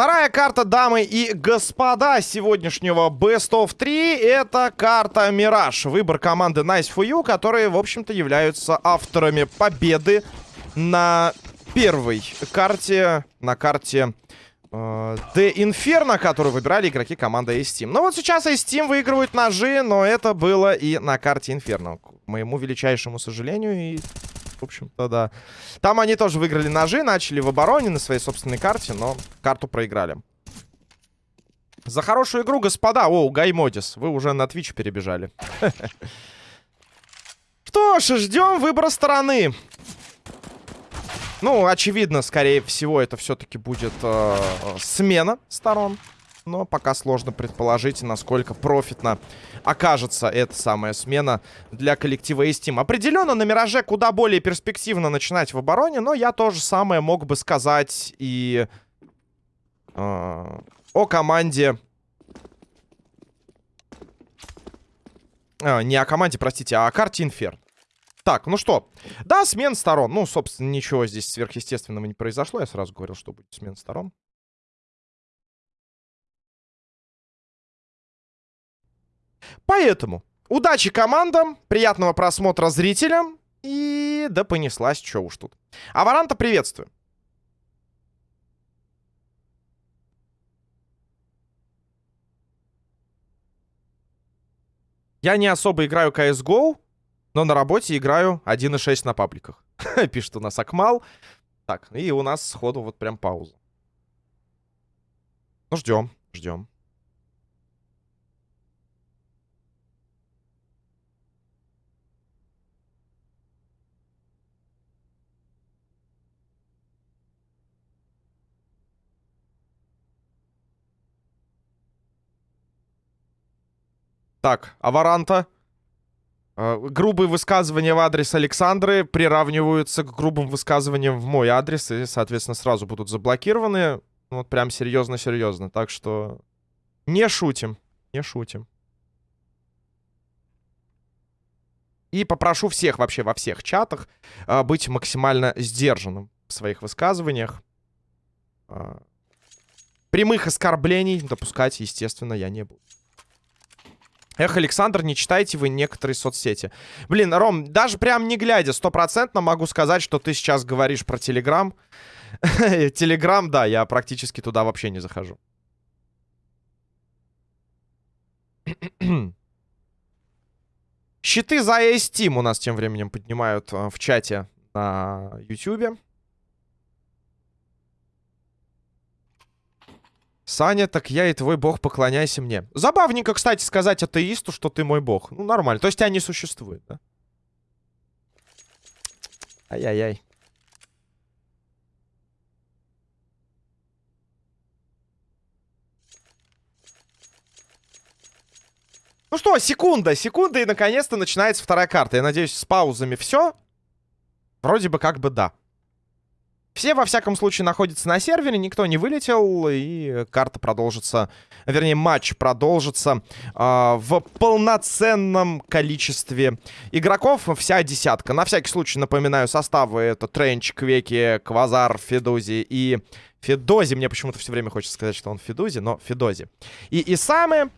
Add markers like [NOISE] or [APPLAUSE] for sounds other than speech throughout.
Вторая карта, дамы и господа, сегодняшнего Best of 3 это карта Мираж. Выбор команды Nice for You, которые, в общем-то, являются авторами победы на первой карте, на карте э, The Inferno, которую выбирали игроки команды Ace Team. Ну вот сейчас Ace Team выигрывают ножи, но это было и на карте Inferno. К моему величайшему сожалению и в общем-то, да. Там они тоже выиграли ножи, начали в обороне на своей собственной карте, но карту проиграли. За хорошую игру, господа. О, Гаймодис, вы уже на Twitch перебежали. [LAUGHS] Что ж, ждем выбора стороны. Ну, очевидно, скорее всего, это все-таки будет э, смена сторон. Но пока сложно предположить, насколько профитно окажется эта самая смена для коллектива Steam. Определенно на Мираже куда более перспективно начинать в обороне, но я тоже самое мог бы сказать и э, о команде... А, не о команде, простите, а о карте Инферн. Так, ну что. Да, смен сторон. Ну, собственно, ничего здесь сверхъестественного не произошло. Я сразу говорил, что будет смен сторон. Поэтому удачи командам, приятного просмотра зрителям. И да понеслась, что уж тут. Аваранта приветствую. Я не особо играю CSGO, но на работе играю 1.6 на пабликах. [LAUGHS] Пишет у нас Акмал. Так, и у нас сходу вот прям пауза. Ну, ждем, ждем. Так, Аваранта. Э, грубые высказывания в адрес Александры приравниваются к грубым высказываниям в мой адрес. И, соответственно, сразу будут заблокированы. Ну, вот прям серьезно-серьезно. Так что не шутим. Не шутим. И попрошу всех вообще во всех чатах э, быть максимально сдержанным в своих высказываниях. Э, прямых оскорблений допускать, естественно, я не буду. Эх, Александр, не читайте вы некоторые соцсети. Блин, Ром, даже прям не глядя, стопроцентно могу сказать, что ты сейчас говоришь про Телеграм. [LAUGHS] Телеграм, да, я практически туда вообще не захожу. Щиты за Steam у нас тем временем поднимают э, в чате на YouTube. Саня, так я и твой бог, поклоняйся мне. Забавненько, кстати, сказать атеисту, что ты мой бог. Ну, нормально. То есть тебя не существует, да? Ай-яй-яй. Ну что, секунда, секунда, и наконец-то начинается вторая карта. Я надеюсь, с паузами все. Вроде бы как бы да. Все, во всяком случае, находятся на сервере, никто не вылетел, и карта продолжится, вернее, матч продолжится э, в полноценном количестве игроков, вся десятка. На всякий случай напоминаю составы, это Тренч, Квеки, Квазар, Федузи и Федози. Мне почему-то все время хочется сказать, что он Федузи, но Федози. И Исамы,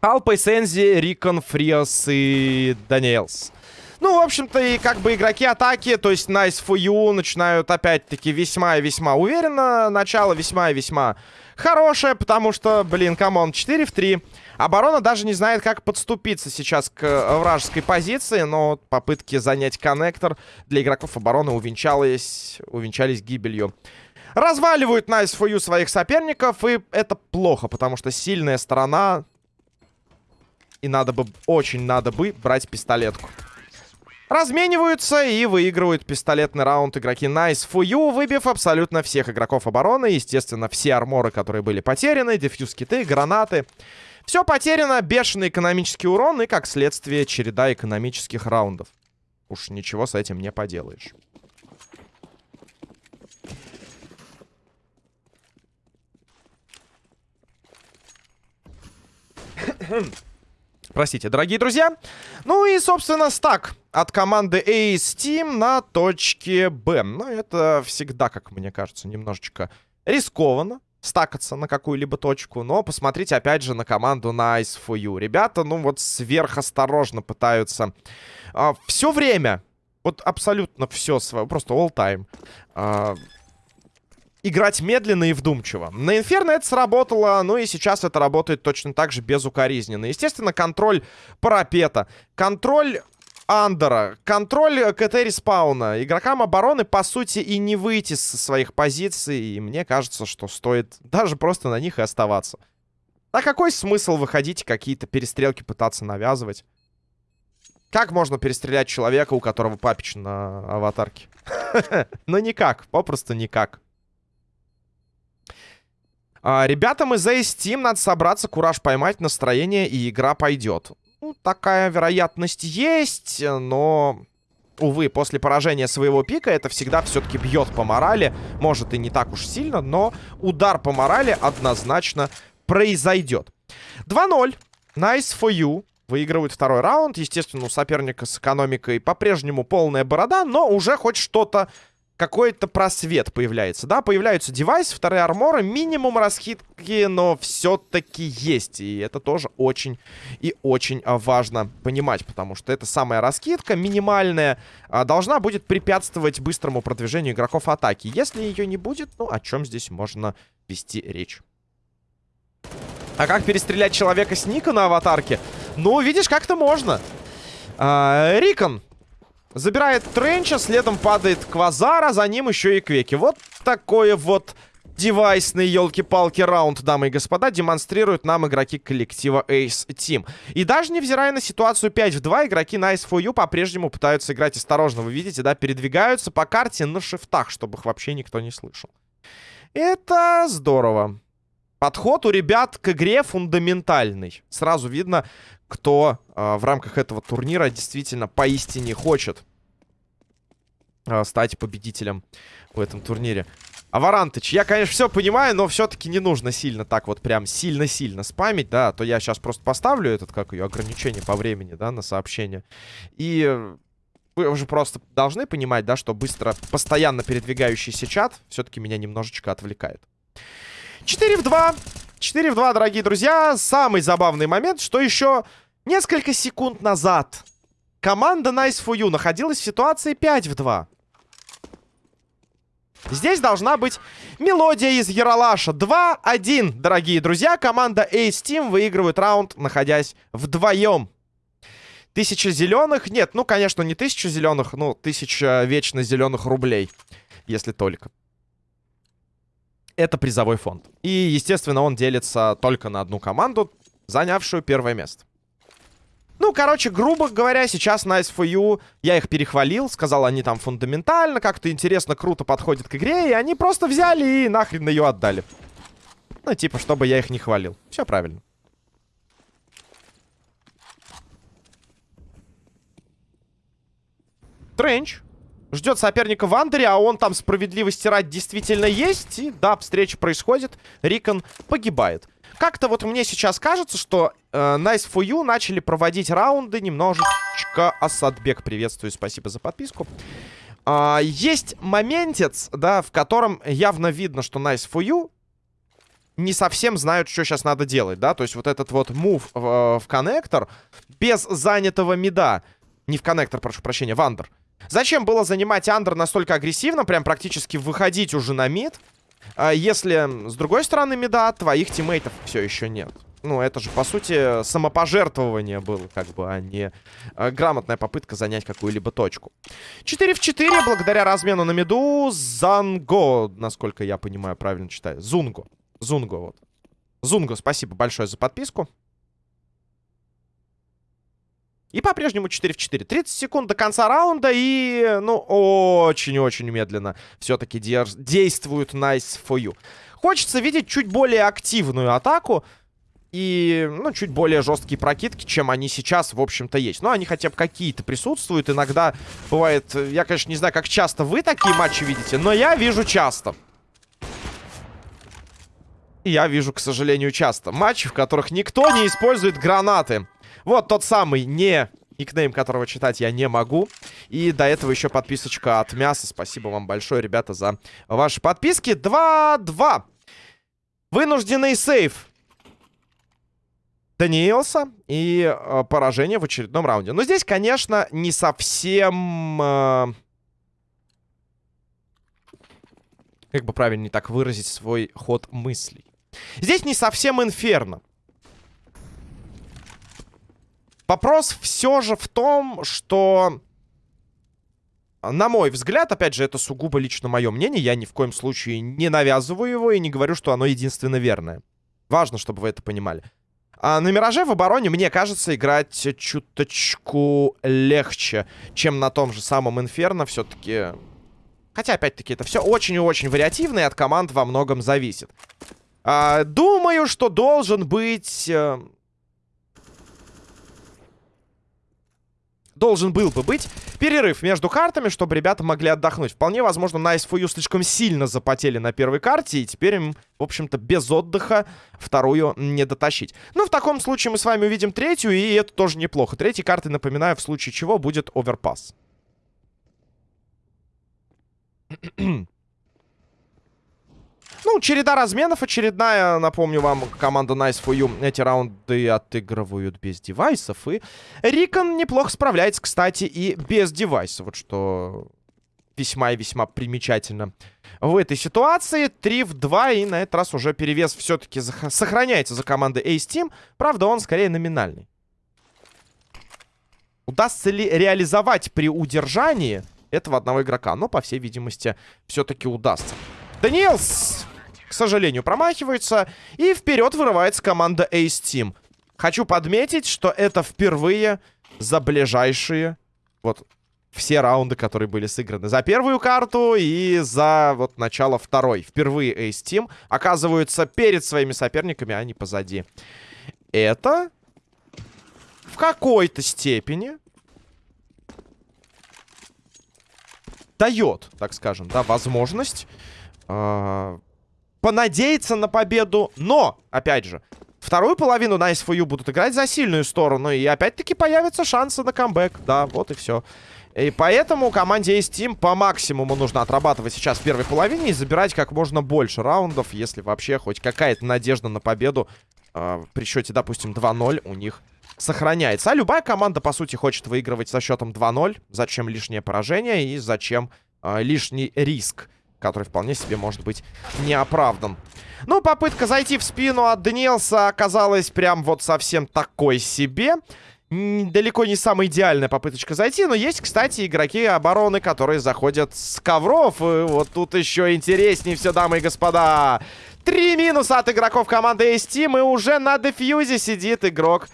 Алпейс, Энзи, Рикон, Фриос и Даниэлс. Ну, в общем-то, и как бы игроки атаки, то есть Nice for you, начинают опять-таки весьма и весьма уверенно. Начало весьма и весьма хорошее, потому что, блин, come on, 4 в 3. Оборона даже не знает, как подступиться сейчас к вражеской позиции, но попытки занять коннектор для игроков обороны увенчались, увенчались гибелью. Разваливают Nice for you своих соперников, и это плохо, потому что сильная сторона... И надо бы, очень надо бы брать пистолетку. Размениваются и выигрывают пистолетный раунд игроки Nice you, выбив абсолютно всех игроков обороны. Естественно, все арморы, которые были потеряны, дефьюз-киты, гранаты. Все потеряно, бешеный экономический урон и, как следствие, череда экономических раундов. Уж ничего с этим не поделаешь. Простите, дорогие друзья. Ну и, собственно, стак от команды Ace Team на точке Б. Ну, это всегда, как мне кажется, немножечко рискованно стакаться на какую-либо точку. Но посмотрите, опять же, на команду Nice for You. Ребята, ну вот сверхосторожно пытаются а, все время, вот абсолютно все свое, просто all time, а, играть медленно и вдумчиво. На Инферно это сработало, ну и сейчас это работает точно так же безукоризненно. Естественно, контроль парапета, контроль андера, контроль КТ респауна. Игрокам обороны, по сути, и не выйти со своих позиций. И мне кажется, что стоит даже просто на них и оставаться. А какой смысл выходить какие-то перестрелки пытаться навязывать? Как можно перестрелять человека, у которого папич на аватарке? [LAUGHS] Ну никак, попросту никак. А, ребятам из Ace Team надо собраться, кураж поймать, настроение, и игра пойдет. Такая вероятность есть, но... Увы, после поражения своего пика это всегда все-таки бьет по морали. Может и не так уж сильно, но удар по морали однозначно произойдет. 2-0. Nice for you. Выигрывают второй раунд. Естественно, у соперника с экономикой по-прежнему полная борода, но уже хоть что-то какой-то просвет появляется. Да, появляются девайсы, вторые арморы, минимум расхитки, но все-таки есть. И это тоже очень и очень а, важно понимать, потому что это самая раскидка, минимальная, а, должна будет препятствовать быстрому продвижению игроков атаки. Если ее не будет, ну, о чем здесь можно вести речь? А как перестрелять человека с ника на аватарке? Ну, видишь, как-то можно. А, Рикон Забирает Тренча, следом падает Квазара, за ним еще и Квеки. Вот такое вот девайсный, елки-палки, раунд, дамы и господа, демонстрируют нам игроки коллектива Ace Team. И даже невзирая на ситуацию 5 в 2, игроки Nice for You по-прежнему пытаются играть осторожно. Вы видите, да, передвигаются по карте на шифтах, чтобы их вообще никто не слышал. Это здорово. Подход у ребят к игре фундаментальный. Сразу видно, кто э, в рамках этого турнира действительно поистине хочет э, стать победителем в этом турнире. Аварантыч, я, конечно, все понимаю, но все-таки не нужно сильно так вот прям сильно-сильно спамить, да, а то я сейчас просто поставлю этот, как ее, ограничение по времени, да, на сообщение. И вы уже просто должны понимать, да, что быстро, постоянно передвигающийся чат все-таки меня немножечко отвлекает. 4 в 2. 4 в 2, дорогие друзья. Самый забавный момент, что еще Несколько секунд назад команда Nice for You находилась в ситуации 5 в 2. Здесь должна быть мелодия из Яралаша. 2-1, дорогие друзья. Команда Ace Team выигрывает раунд, находясь вдвоем. Тысяча зеленых. Нет, ну, конечно, не тысяча зеленых, ну, тысяча вечно зеленых рублей. Если только. Это призовой фонд. И, естественно, он делится только на одну команду, занявшую первое место. Ну, короче, грубо говоря, сейчас Nice for You, я их перехвалил, сказал, они там фундаментально, как-то интересно, круто подходят к игре, и они просто взяли и нахрен ее отдали. Ну, типа, чтобы я их не хвалил. Все правильно. Тренч ждет соперника в андере, а он там справедливости ради действительно есть. И да, встреча происходит. Рикон погибает. Как-то вот мне сейчас кажется, что э, Nice for You начали проводить раунды немножечко... Асадбек, приветствую, спасибо за подписку. А, есть моментец, да, в котором явно видно, что Nice for You не совсем знают, что сейчас надо делать, да. То есть вот этот вот мув в, в коннектор без занятого мида. Не в коннектор, прошу прощения, в андер. Зачем было занимать андер настолько агрессивно, прям практически выходить уже на мид? А если с другой стороны меда, твоих тиммейтов все еще нет. Ну, это же, по сути, самопожертвование было, как бы, а не а, грамотная попытка занять какую-либо точку. 4 в 4, благодаря размену на меду, Занго, насколько я понимаю, правильно читаю. Зунго. Зунго, вот. Зунго, спасибо большое за подписку. И по-прежнему 4 в 4. 30 секунд до конца раунда. И, ну, очень-очень медленно все-таки де действуют Nice for You. Хочется видеть чуть более активную атаку. И, ну, чуть более жесткие прокидки, чем они сейчас, в общем-то, есть. Но они хотя бы какие-то присутствуют. Иногда бывает... Я, конечно, не знаю, как часто вы такие матчи видите, но я вижу часто. я вижу, к сожалению, часто. Матчи, в которых никто не использует гранаты. Вот тот самый не никнейм которого читать я не могу. И до этого еще подписочка от Мяса. Спасибо вам большое, ребята, за ваши подписки. 2-2. Вынужденный сейф. Даниэлса и э, поражение в очередном раунде. Но здесь, конечно, не совсем... Э, как бы правильнее так выразить свой ход мыслей. Здесь не совсем инферно. Вопрос все же в том, что... На мой взгляд, опять же, это сугубо лично мое мнение. Я ни в коем случае не навязываю его и не говорю, что оно единственно верное. Важно, чтобы вы это понимали. А на Мираже в обороне, мне кажется, играть чуточку легче, чем на том же самом Инферно. Все-таки... Хотя, опять-таки, это все очень и очень вариативно, и от команд во многом зависит. А, думаю, что должен быть... должен был бы быть перерыв между картами, чтобы ребята могли отдохнуть. Вполне возможно, на SFU слишком сильно запотели на первой карте, и теперь им, в общем-то, без отдыха вторую не дотащить. Ну, в таком случае мы с вами увидим третью, и это тоже неплохо. Третьей карты, напоминаю, в случае чего будет оверпас. [CLEARS THROAT] Ну, череда разменов очередная. Напомню вам, команда Nice for You эти раунды отыгрывают без девайсов. И Рикон неплохо справляется, кстати, и без девайса. Вот что весьма и весьма примечательно в этой ситуации. 3 в 2, и на этот раз уже перевес все-таки сохраняется за командой Ace Team. Правда, он скорее номинальный. Удастся ли реализовать при удержании этого одного игрока? Но, по всей видимости, все-таки удастся. Даниэлс сожалению, промахивается. И вперед вырывается команда Ace Team. Хочу подметить, что это впервые за ближайшие... Вот все раунды, которые были сыграны за первую карту и за вот начало второй. Впервые Ace Team оказываются перед своими соперниками, а не позади. Это в какой-то степени дает, так скажем, да, возможность э понадеяться на победу. Но, опять же, вторую половину на SFU будут играть за сильную сторону. И опять-таки появятся шансы на камбэк. Да, вот и все. И поэтому команде Ace Team по максимуму нужно отрабатывать сейчас в первой половине и забирать как можно больше раундов, если вообще хоть какая-то надежда на победу э, при счете, допустим, 2-0 у них сохраняется. А любая команда, по сути, хочет выигрывать со счетом 2-0. Зачем лишнее поражение и зачем э, лишний риск? Который вполне себе может быть неоправдан. Ну, попытка зайти в спину от Даниэлса оказалась прям вот совсем такой себе. Далеко не самая идеальная попыточка зайти, но есть, кстати, игроки обороны, которые заходят с ковров. И вот тут еще интереснее все, дамы и господа. Три минуса от игроков команды Team, и уже на дефьюзе сидит игрок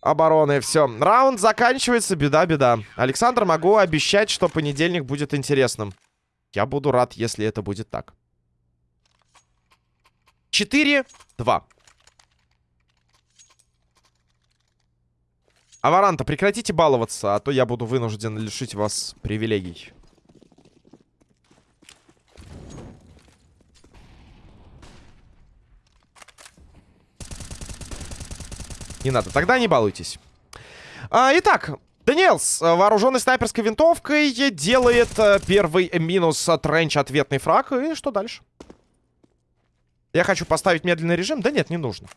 обороны. Все, раунд заканчивается, беда-беда. Александр, могу обещать, что понедельник будет интересным. Я буду рад, если это будет так. 4-2. Аваранта, прекратите баловаться, а то я буду вынужден лишить вас привилегий. Не надо, тогда не балуйтесь. А, итак, Даниэлс, э, вооруженный снайперской винтовкой, делает э, первый минус от рейндж ответный фраг. И что дальше? Я хочу поставить медленный режим. Да нет, не нужно.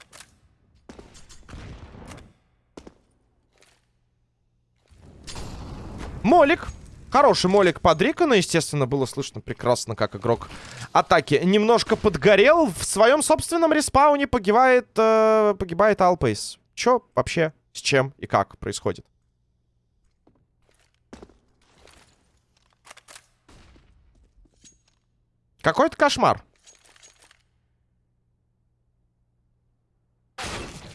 Молик. Хороший молик под Рикона. Естественно, было слышно прекрасно, как игрок атаки немножко подгорел. В своем собственном респауне погибает, э, погибает Алпейс. Чё вообще, с чем и как происходит? Какой-то кошмар.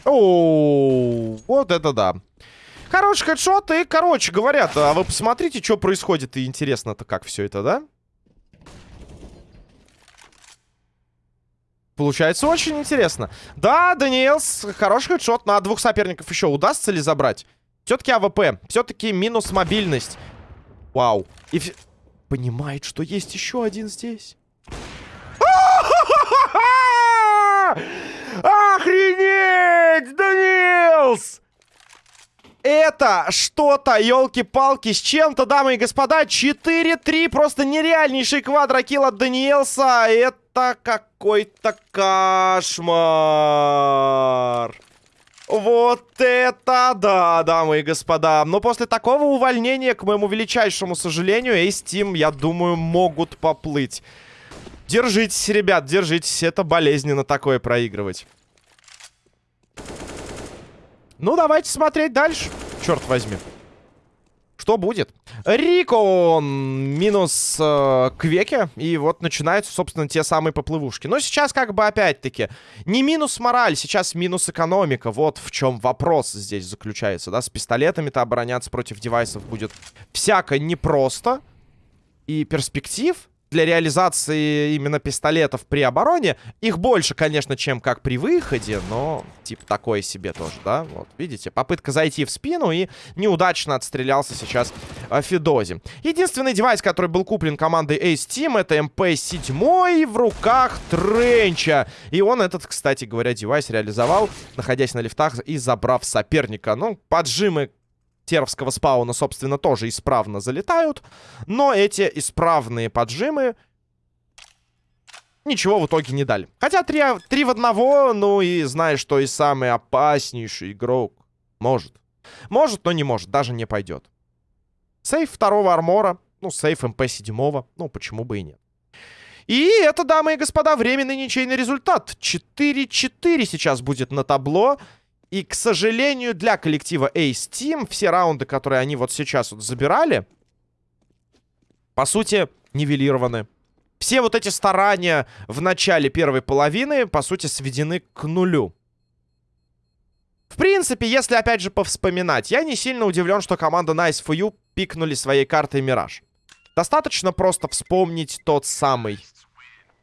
О, вот это да. Хороший хедшот и, короче, говорят, а вы посмотрите, что происходит, и интересно-то как все это, да? Получается очень интересно. Да, Даниэлс, хороший хедшот на двух соперников еще. Удастся ли забрать? Все-таки АВП. Все-таки минус мобильность. Вау. И понимает, что есть еще один здесь. Охренеть! Данилс! это что-то, елки-палки, с чем-то, дамы и господа. 4-3, просто нереальнейший квадрокилл от Даниэлса. Это какой-то кошмар. Вот это да, дамы и господа. Но после такого увольнения, к моему величайшему сожалению, Ace Team, я думаю, могут поплыть. Держитесь, ребят, держитесь. Это болезненно такое проигрывать. Ну, давайте смотреть дальше. Черт возьми. Что будет? Рико минус э, Квеке. И вот начинаются, собственно, те самые поплывушки. Но сейчас как бы опять-таки не минус мораль, сейчас минус экономика. Вот в чем вопрос здесь заключается. Да, с пистолетами-то обороняться против девайсов будет всяко непросто. И перспектив для реализации именно пистолетов при обороне. Их больше, конечно, чем как при выходе, но типа такое себе тоже, да? Вот, видите, попытка зайти в спину и неудачно отстрелялся сейчас э, Федози. Единственный девайс, который был куплен командой Ace Team, это МП-7 в руках Тренча. И он этот, кстати говоря, девайс реализовал, находясь на лифтах и забрав соперника. Ну, поджимы Теровского спауна, собственно, тоже исправно залетают. Но эти исправные поджимы ничего в итоге не дали. Хотя три, три в одного, ну и знаешь, что и самый опаснейший игрок может. Может, но не может, даже не пойдет. Сейф второго армора, ну, сейф МП-7, ну, почему бы и нет. И это, дамы и господа, временный ничейный результат. 4-4 сейчас будет на табло. И, к сожалению, для коллектива Ace Team все раунды, которые они вот сейчас вот забирали, по сути, нивелированы. Все вот эти старания в начале первой половины, по сути, сведены к нулю. В принципе, если, опять же, повспоминать, я не сильно удивлен, что команда Nice for You пикнули своей картой Мираж. Достаточно просто вспомнить тот самый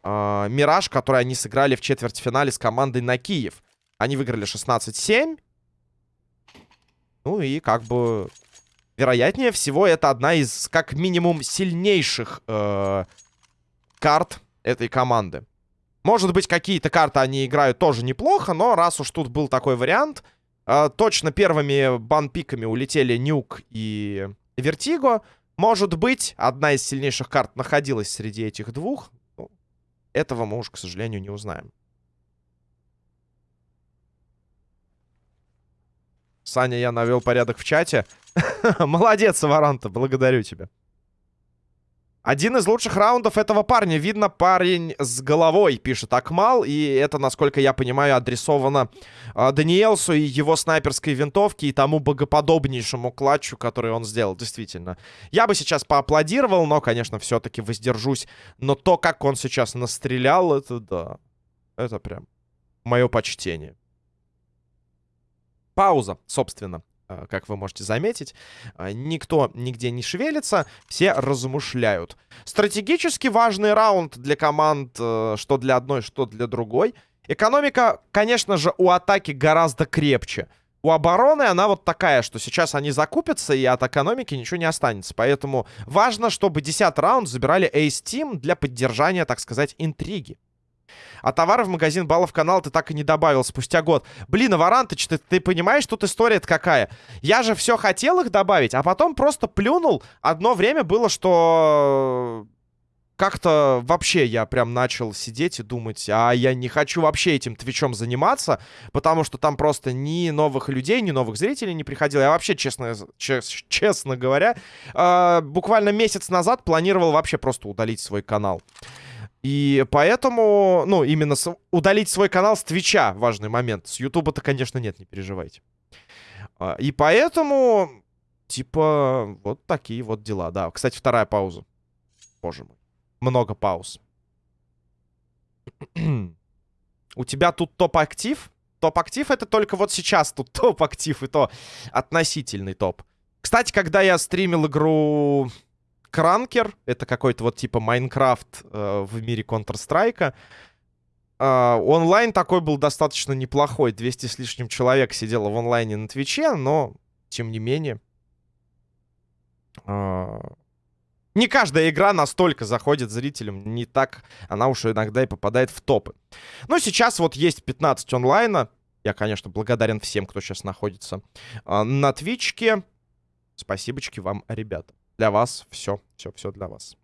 э, Мираж, который они сыграли в четвертьфинале с командой на Киев. Они выиграли 16-7. Ну и как бы... Вероятнее всего, это одна из, как минимум, сильнейших э, карт этой команды. Может быть, какие-то карты они играют тоже неплохо, но раз уж тут был такой вариант... Э, точно первыми банпиками улетели Нюк и Вертиго. Может быть, одна из сильнейших карт находилась среди этих двух. Ну, этого мы уж, к сожалению, не узнаем. Саня, я навел порядок в чате. [LAUGHS] Молодец, Варанта, благодарю тебя. Один из лучших раундов этого парня. Видно, парень с головой, пишет Акмал. И это, насколько я понимаю, адресовано э, Даниэлсу и его снайперской винтовке и тому богоподобнейшему клатчу, который он сделал. Действительно. Я бы сейчас поаплодировал, но, конечно, все-таки воздержусь. Но то, как он сейчас настрелял, это да. Это прям мое почтение. Пауза, собственно, э, как вы можете заметить. Э, никто нигде не шевелится, все размышляют. Стратегически важный раунд для команд, э, что для одной, что для другой. Экономика, конечно же, у атаки гораздо крепче. У обороны она вот такая, что сейчас они закупятся, и от экономики ничего не останется. Поэтому важно, чтобы 10 раунд забирали Ace Team для поддержания, так сказать, интриги. А товары в магазин баллов канал ты так и не добавил спустя год. Блин, Аварантыч, ты, ты понимаешь, тут история-то какая? Я же все хотел их добавить, а потом просто плюнул. Одно время было, что как-то вообще я прям начал сидеть и думать, а я не хочу вообще этим твичом заниматься, потому что там просто ни новых людей, ни новых зрителей не приходило. Я вообще, честно, чес, честно говоря, э, буквально месяц назад планировал вообще просто удалить свой канал. И поэтому, ну, именно с... удалить свой канал с Твича важный момент. С Ютуба-то, конечно, нет, не переживайте. А, и поэтому, типа, вот такие вот дела. Да, кстати, вторая пауза. Боже мой. Много пауз. [CLEARS THROAT] У тебя тут топ-актив? Топ-актив это только вот сейчас тут [LAUGHS] топ-актив, и то относительный топ. Кстати, когда я стримил игру Кранкер. Это какой-то вот типа Майнкрафт э, в мире Counter-Strike. Э, онлайн такой был достаточно неплохой. 200 с лишним человек сидело в онлайне на Твиче, но тем не менее... Э, не каждая игра настолько заходит зрителям, не так она уж иногда и попадает в топы. Но сейчас вот есть 15 онлайна, Я, конечно, благодарен всем, кто сейчас находится а, на Твичке. Спасибочки вам, ребята. Для вас все, все, все для вас.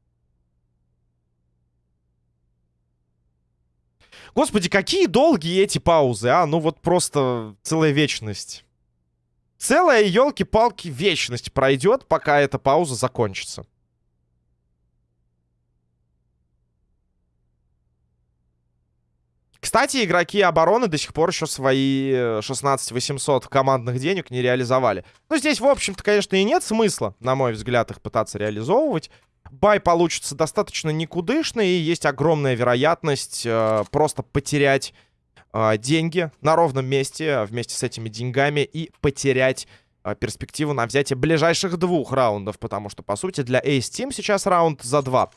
Господи, какие долгие эти паузы, а? Ну вот просто целая вечность. Целая, елки-палки, вечность пройдет, пока эта пауза закончится. Кстати, игроки обороны до сих пор еще свои 16 800 командных денег не реализовали. Ну, здесь, в общем-то, конечно, и нет смысла, на мой взгляд, их пытаться реализовывать. Бай получится достаточно никудышный, и есть огромная вероятность э, просто потерять э, деньги на ровном месте вместе с этими деньгами и потерять э, перспективу на взятие ближайших двух раундов, потому что, по сути, для Ace Team сейчас раунд за два.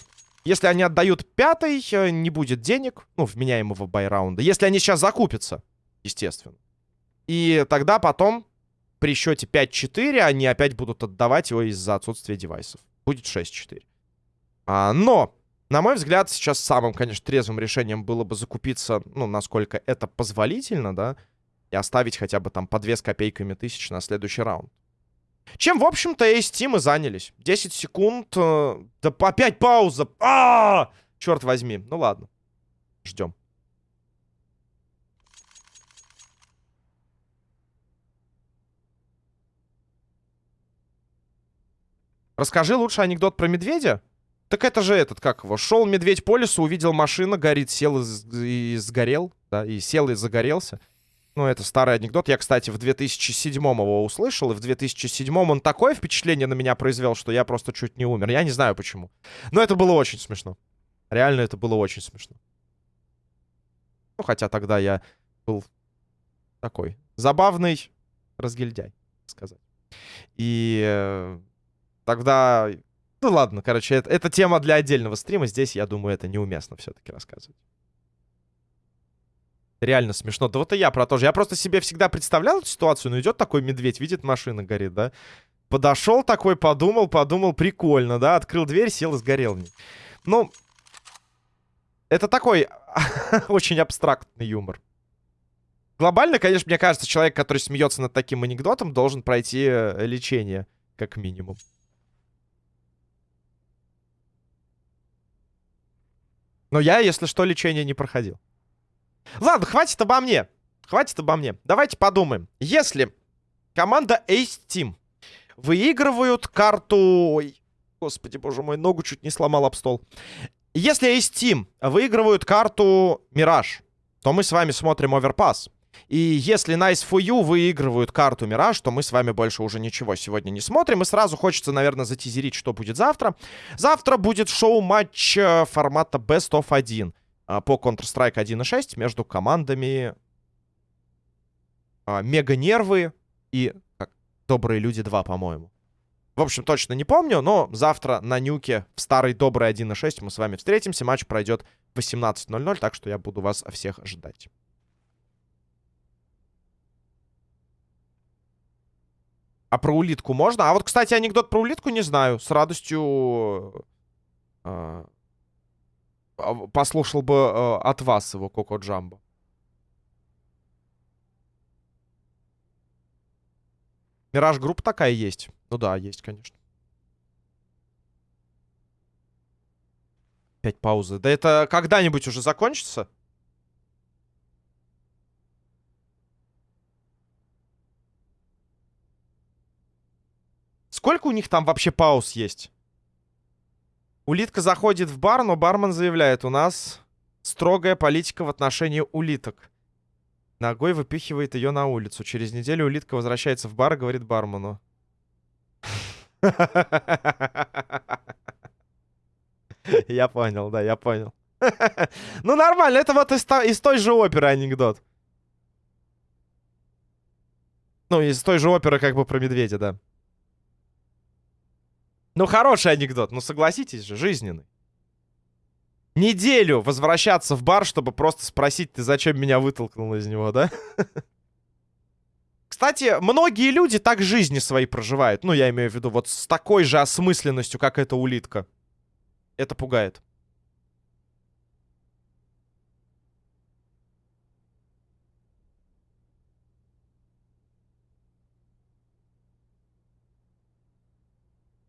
Если они отдают пятый, э, не будет денег, ну, вменяемого бай-раунда. Если они сейчас закупятся, естественно. И тогда потом при счете 5-4 они опять будут отдавать его из-за отсутствия девайсов. Будет 6-4. А, но, на мой взгляд, сейчас самым, конечно, трезвым решением было бы закупиться, ну, насколько это позволительно, да, и оставить хотя бы там по 2 с копейками тысяч на следующий раунд. Чем, в общем-то, Ace Team и занялись. 10 секунд. Э, да опять пауза. А, -а, а Черт возьми. Ну ладно. Ждем. Расскажи лучше анекдот про медведя. Так это же этот, как его, шел медведь по лесу, увидел машина, горит, сел и, и сгорел, да, и сел и загорелся. Ну, это старый анекдот. Я, кстати, в 2007 его услышал, и в 2007 он такое впечатление на меня произвел, что я просто чуть не умер. Я не знаю почему. Но это было очень смешно. Реально, это было очень смешно. Ну, хотя тогда я был такой забавный разгильдяй, сказать. И э, тогда... Ну, ладно, короче, это, это тема для отдельного стрима. Здесь, я думаю, это неуместно все-таки рассказывать. Реально смешно. Да вот и я про то же. Я просто себе всегда представлял эту ситуацию. Ну, идет такой медведь, видит, машина горит, да? Подошел такой, подумал, подумал, прикольно, да? Открыл дверь, сел и сгорел. Ну, это такой [LAUGHS] очень абстрактный юмор. Глобально, конечно, мне кажется, человек, который смеется над таким анекдотом, должен пройти э, лечение, как минимум. Но я, если что, лечение не проходил. Ладно, хватит обо мне. Хватит обо мне. Давайте подумаем. Если команда Ace Team выигрывают карту... Ой, господи, боже мой, ногу чуть не сломал об стол. Если Ace Team выигрывают карту Мираж, то мы с вами смотрим оверпас. И если Nice for You выигрывают карту Мираж, то мы с вами больше уже ничего сегодня не смотрим. И сразу хочется, наверное, затизерить, что будет завтра. Завтра будет шоу-матч э, формата Best of 1. А, по Counter-Strike 1.6 между командами а, Мега Нервы и как, Добрые Люди 2, по-моему. В общем, точно не помню, но завтра на Нюке в старой доброй 1.6 мы с вами встретимся. Матч пройдет в 18.00, так что я буду вас всех ждать. А про улитку можно? А вот, кстати, анекдот про улитку не знаю. С радостью а, послушал бы э, от вас его Коко Джамбо. Мираж группа такая есть. Ну да, есть, конечно. Опять паузы. Да это когда-нибудь уже закончится? Сколько у них там вообще пауз есть? Улитка заходит в бар, но бармен заявляет, у нас строгая политика в отношении улиток. Ногой выпихивает ее на улицу. Через неделю улитка возвращается в бар и говорит бармену. [LAUGHS] Я понял, да, я понял. [LAUGHS] Ну, нормально, это вот из, той же оперы анекдот. Ну, из той же оперы как бы про медведя, да. Ну, хороший анекдот, ну согласитесь же, жизненный. Неделю возвращаться в бар, чтобы просто спросить, ты зачем меня вытолкнул из него, да? Кстати, многие люди так жизни свои проживают. Ну, я имею в виду вот с такой же осмысленностью, как эта улитка. Это пугает.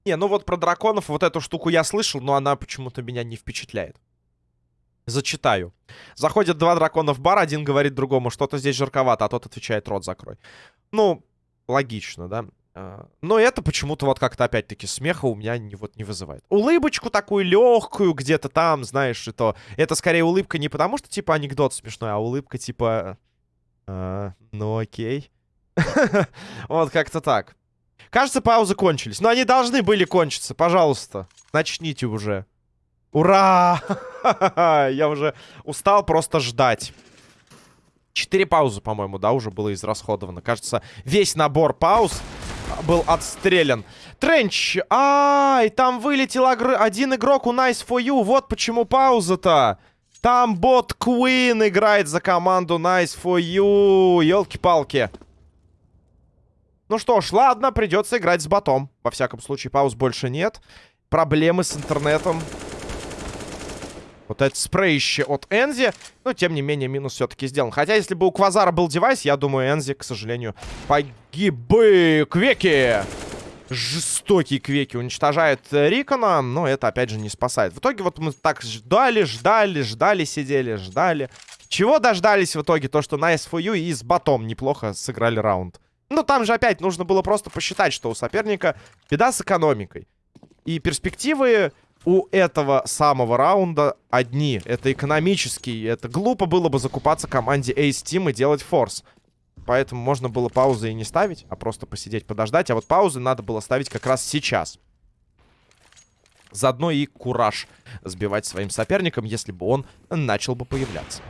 Не, ну вот про драконов вот эту штуку я слышал, но она почему-то меня не впечатляет. Зачитаю. Заходят два дракона в бар, один говорит другому, что-то здесь жарковато, а тот отвечает, рот закрой. Ну, логично, да? А, но это почему-то вот как-то опять-таки смеха у меня не, вот не вызывает. Улыбочку такую легкую где-то там, знаешь, это, это скорее улыбка не потому, что типа анекдот смешной, а улыбка типа... А, ну окей. [LAUGHS] Вот как-то так. Кажется, паузы кончились. Но они должны были кончиться, пожалуйста. Начните уже. Ура! [LAUGHS] Я уже устал просто ждать. Четыре паузы, по-моему, да, уже было израсходовано. Кажется, весь набор пауз был отстрелян. Тренч! Ай, там вылетел один игрок у Nice for You. Вот почему пауза-то. Там бот Queen играет за команду Nice for You. Елки-палки. Ну что ж, ладно, придется играть с ботом. Во всяком случае, пауз больше нет. Проблемы с интернетом вот это спрейще от Энзи. Но, тем не менее, минус все-таки сделан. Хотя, если бы у Квазара был девайс, я думаю, Энзи, к сожалению, погиб бы. Квеки! Жестокие квеки уничтожают Рикона, но это, опять же, не спасает. В итоге вот мы так ждали, ждали, ждали, сидели, ждали. Чего дождались в итоге? То, что на SFU и с ботом неплохо сыграли раунд. Ну, там же опять нужно было просто посчитать, что у соперника беда с экономикой. И перспективы у этого самого раунда одни. Это экономический. Это глупо было бы закупаться команде Ace Team и делать форс. Поэтому можно было паузы и не ставить, а просто посидеть, подождать. А вот паузы надо было ставить как раз сейчас. Заодно и кураж сбивать своим соперникам, если бы он начал бы появляться.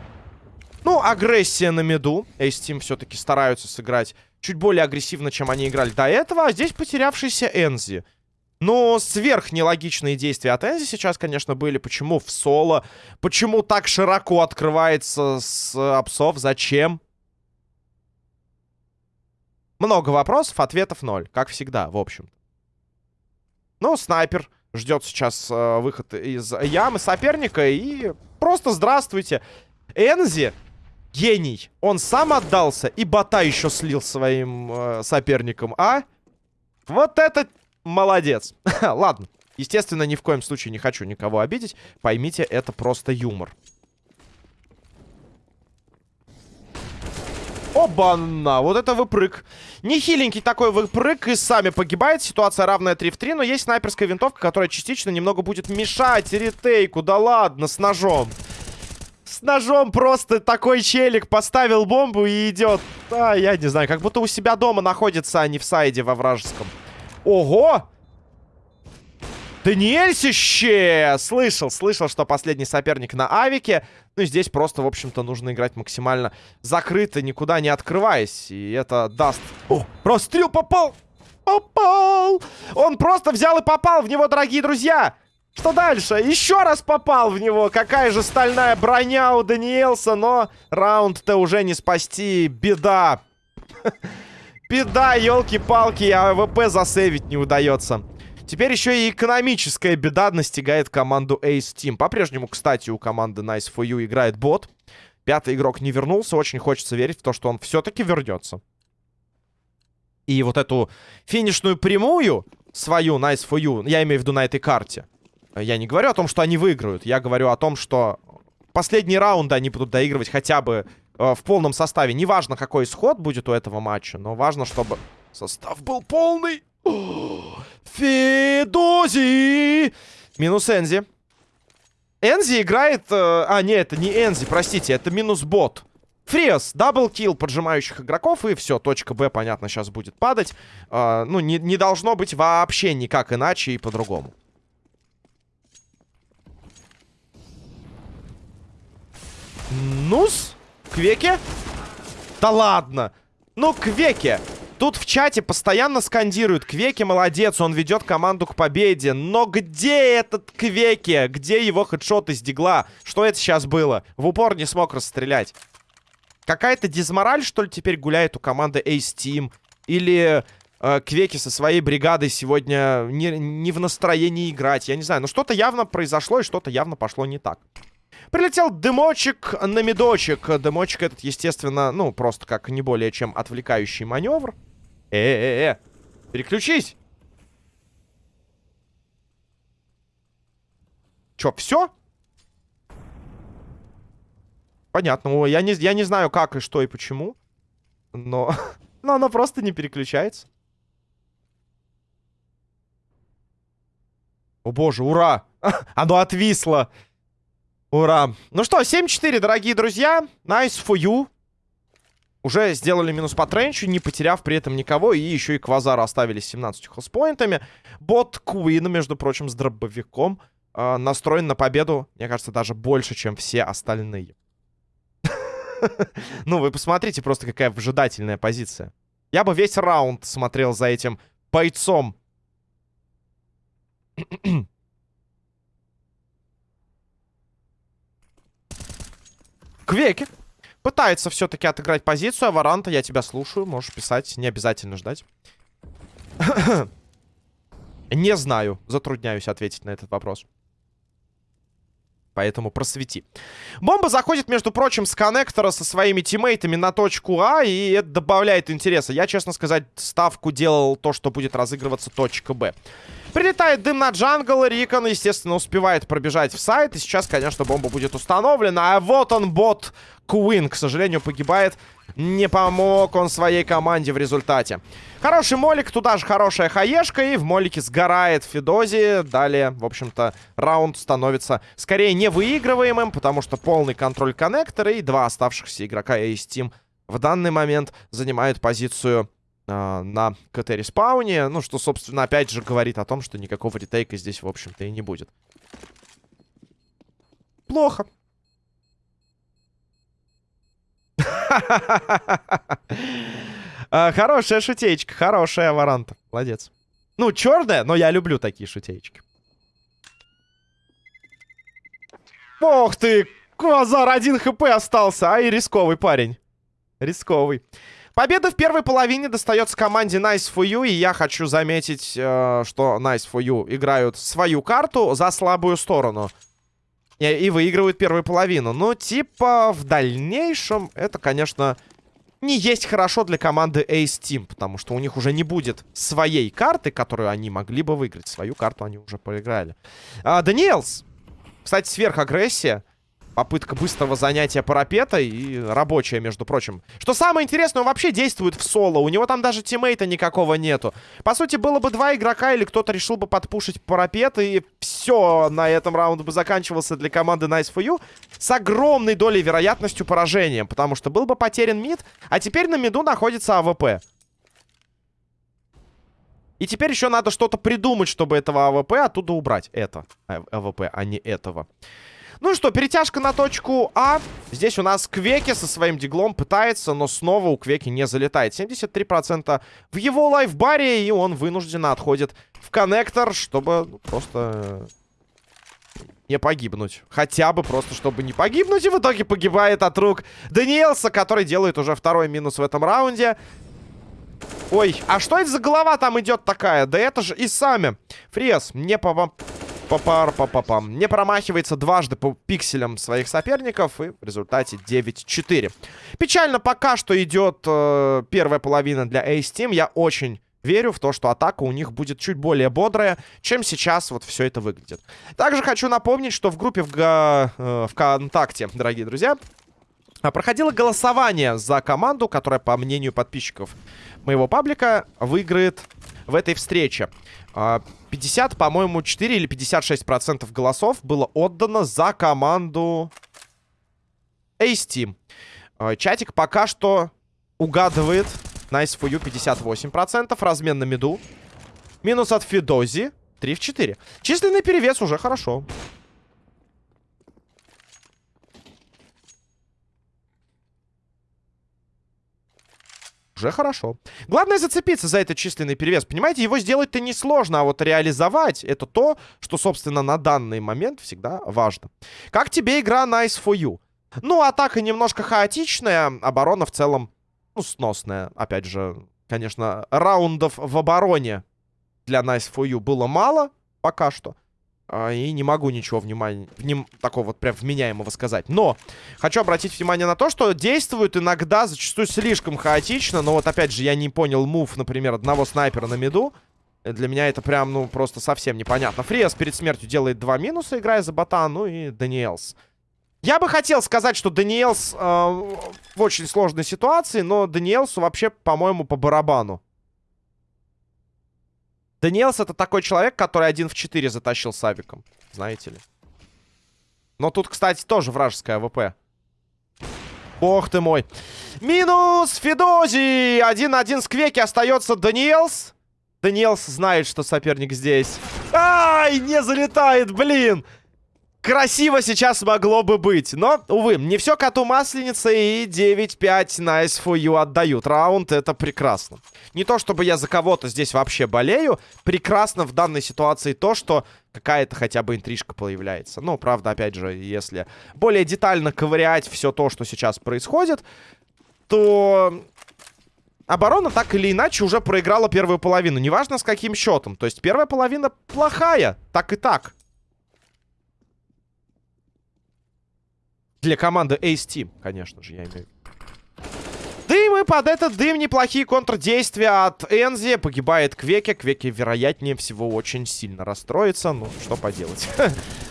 Ну, агрессия на меду. Ace Team все-таки стараются сыграть чуть более агрессивно, чем они играли до этого. А здесь потерявшийся Энзи. Но сверх нелогичные действия от Энзи сейчас, конечно, были. Почему в соло? Почему так широко открывается с апсов? Зачем? Много вопросов, ответов ноль. Как всегда, в общем. Ну, снайпер ждет сейчас э, выход из ямы соперника. И просто здравствуйте. Энзи гений. Он сам отдался и бота еще слил своим э, соперникам. А? Вот это Молодец. [LAUGHS] Ладно. Естественно, ни в коем случае не хочу никого обидеть. Поймите, это просто юмор. Оба-на, вот это выпрыг. Нехиленький такой выпрыг и сами погибает. Ситуация равная 3 в 3, но есть снайперская винтовка, которая частично немного будет мешать ретейку. Да ладно, с ножом. С ножом просто такой челик поставил бомбу и идет. А, я не знаю, как будто у себя дома находится, а не в сайде во вражеском. Ого! Даниэльсище! Слышал, слышал, что последний соперник на авике. Ну, здесь просто, в общем-то, нужно играть максимально закрыто, никуда не открываясь. И это даст... О, прострел попал! Попал! Он просто взял и попал в него, дорогие друзья! Что дальше? Еще раз попал в него. Какая же стальная броня у Даниэлса, но раунд-то уже не спасти. Беда. [LAUGHS] Беда, елки-палки, а АВП засейвить не удается. Теперь еще и экономическая беда настигает команду Ace Team. По-прежнему, кстати, у команды Nice for You играет бот. Пятый игрок не вернулся. Очень хочется верить в то, что он все-таки вернется. И вот эту финишную прямую свою Nice for You, я имею в виду на этой карте. Я не говорю о том, что они выиграют. Я говорю о том, что последние раунды они будут доигрывать хотя бы э, в полном составе. Неважно, какой исход будет у этого матча, но важно, чтобы состав был полный. [GASPS] Федози! Минус Энзи. Энзи играет... Э, а, нет, это не Энзи, простите, это минус бот. Фриос, double kill поджимающих игроков, и все, точка Б, понятно, сейчас будет падать. Э, ну, не, не должно быть вообще никак иначе и по-другому. Нус? Квеке? Да ладно! Ну, Квеке! Тут в чате постоянно скандируют Квеки молодец, он ведет команду к победе. Но где этот Квеки? Где его хедшот из дигла? Что это сейчас было? В упор не смог расстрелять. Какая-то дизмораль, что ли, теперь гуляет у команды Ace Team? Или э, Квеки со своей бригадой сегодня не, не в настроении играть? Я не знаю, но что-то явно произошло и что-то явно пошло не так. Прилетел дымочек на медочек. Дымочек этот, естественно, ну, просто как не более чем отвлекающий маневр. Э-э-э, переключись. Чё, все? Понятно. Я не, я не знаю, как и что и почему. Но, [LAUGHS] но оно просто не переключается. О боже, ура! [LAUGHS] Оно отвисло. Ура. Ну что, 7-4, дорогие друзья. Nice for you. Уже сделали минус по тренчу, не потеряв при этом никого. И еще и Квазара оставили с 17 хелспоинтами. Бот Куина, между прочим, с дробовиком. Э, настроен на победу, мне кажется, даже больше, чем все остальные. [LAUGHS] Ну, вы посмотрите просто, какая выжидательная позиция. Я бы весь раунд смотрел за этим бойцом. [CLEARS THROAT] Квеки пытается все-таки отыграть позицию. А Варанта, я тебя слушаю. Можешь писать, не обязательно ждать. [COUGHS] не знаю. Затрудняюсь ответить на этот вопрос. Поэтому просвети. Бомба заходит, между прочим, с коннектора со своими тиммейтами на точку А, и это добавляет интереса. Я, честно сказать, ставку делал то, что будет разыгрываться точка Б. Прилетает дым на джангл, Рикон, естественно, успевает пробежать в сайт. И сейчас, конечно, бомба будет установлена. А вот он, бот Куин, к сожалению, погибает. Не помог он своей команде в результате. Хороший молик, туда же хорошая хаешка. И в молике сгорает Федози. Далее, в общем-то, раунд становится скорее невыигрываемым, потому что полный контроль коннектора и два оставшихся игрока Ace Team в данный момент занимают позицию на КТ-респауне. Ну, что, собственно, опять же говорит о том, что никакого ретейка здесь, в общем-то, и не будет. Плохо. [LAUGHS] Хорошая шутеечка, хорошая варанта. Молодец. Ну, черная, но я люблю такие шутеечки. Ох ты! Квазар, один хп остался. Ай, рисковый парень. Рисковый. Победа в первой половине достается команде Nice for You. И я хочу заметить, э, что Nice for You играют свою карту за слабую сторону. И, и выигрывают первую половину. Но типа в дальнейшем это, конечно, не есть хорошо для команды Ace Team. Потому что у них уже не будет своей карты, которую они могли бы выиграть. Свою карту они уже проиграли. А, Даниэлс. Кстати, сверхагрессия. Попытка быстрого занятия парапета и рабочая, между прочим. Что самое интересное, он вообще действует в соло. У него там даже тиммейта никакого нету. По сути, было бы два игрока, или кто-то решил бы подпушить парапет, и все, на этом раунд бы заканчивался для команды Nice for You с огромной долей вероятностью поражения. Потому что был бы потерян мид, а теперь на миду находится АВП. И теперь еще надо что-то придумать, чтобы этого АВП оттуда убрать. Это АВП, а не этого. Ну что, перетяжка на точку А. Здесь у нас Квеки со своим диглом пытается, но снова у Квеки не залетает. 73% в его лайфбаре, и он вынужденно отходит в коннектор, чтобы ну, просто не погибнуть. Хотя бы просто, чтобы не погибнуть. И в итоге погибает от рук Даниэлса, который делает уже второй минус в этом раунде. Ой, а что это за голова там идет такая? Да это же и сами. Фрес, не по Папар, папапам. Не промахивается дважды по пикселям своих соперников. И в результате 9-4. Печально пока что идет э, первая половина для Ace Team. Я очень верю в то, что атака у них будет чуть более бодрая, чем сейчас вот все это выглядит. Также хочу напомнить, что в группе в э, ВКонтакте, дорогие друзья, проходило голосование за команду, которая, по мнению подписчиков моего паблика, выиграет в этой встрече. 50, а, по-моему, 4 или 56 процентов голосов было отдано за команду Ace Team. А, чатик пока что угадывает Nice for you 58%. Размен на миду. Минус от Фидози. 3 в 4. Численный перевес уже хорошо. Уже хорошо. Главное зацепиться за этот численный перевес. Понимаете, его сделать-то несложно, а вот реализовать это то, что, собственно, на данный момент всегда важно. Как тебе игра Nice for You? Ну, атака немножко хаотичная, оборона в целом, ну, сносная. Опять же, конечно, раундов в обороне для Nice for You было мало пока что. А, и не могу ничего внимания, вним, такого вот прям вменяемого сказать. Но хочу обратить внимание на то, что действуют иногда зачастую слишком хаотично. Но вот опять же я не понял мув, например, одного снайпера на миду. Для меня это прям, ну, просто совсем непонятно. Фриас перед смертью делает два минуса, играя за бота, ну и Даниэлс. Я бы хотел сказать, что Даниэлс э, в очень сложной ситуации, но Даниэлсу вообще, по-моему, по барабану. Даниэлс это такой человек, который один в 4 затащил с авиком. Знаете ли. Но тут, кстати, тоже вражеская АВП. Бог ты мой. Минус Федози. 1-1 с Квеки остается Даниэлс. Даниэлс знает, что соперник здесь. Ай, не залетает, блин. Красиво сейчас могло бы быть. Но, увы, не все коту масленица и 9-5 nice for отдают. Раунд это прекрасно. Не то, чтобы я за кого-то здесь вообще болею. Прекрасно в данной ситуации то, что какая-то хотя бы интрижка появляется. Ну, правда, опять же, если более детально ковырять все то, что сейчас происходит, то оборона так или иначе уже проиграла первую половину. Неважно с каким счетом. То есть первая половина плохая. Так и так. Для команды Ace Team, конечно же, я имею Дым и под этот дым неплохие контрдействия от Энзи. Погибает Квеки. Квеки, вероятнее всего, очень сильно расстроится. Ну, что поделать.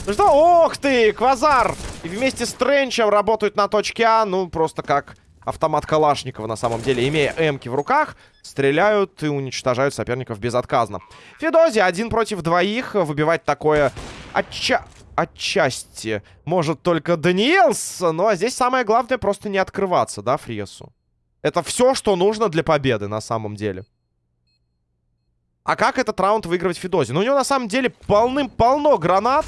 Ну [LAUGHS] что, ох ты, Квазар! И вместе с Тренчем работают на точке А. Ну, просто как автомат Калашникова, на самом деле. Имея эмки в руках, стреляют и уничтожают соперников безотказно. Федози один против двоих. Выбивать такое отча отчасти может только Даниэлс. Ну, а здесь самое главное просто не открываться, да, Фриесу? Это все, что нужно для победы на самом деле. А как этот раунд выигрывать Федози? Ну, у него на самом деле полным-полно гранат.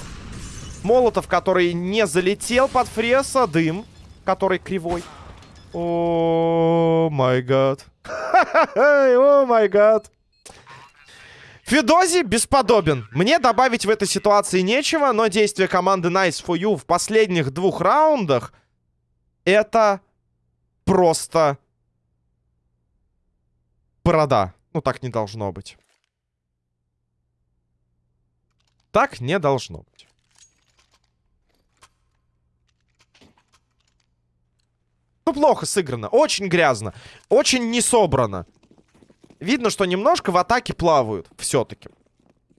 Молотов, который не залетел под Фреса. Дым, который кривой. О май гад. [LAUGHS] О май гад. Федози бесподобен. Мне добавить в этой ситуации нечего, но действия команды Nice for You в последних двух раундах это просто борода. Ну, так не должно быть. Так не должно быть. Ну, плохо сыграно. Очень грязно. Очень не собрано. Видно, что немножко в атаке плавают. Все-таки.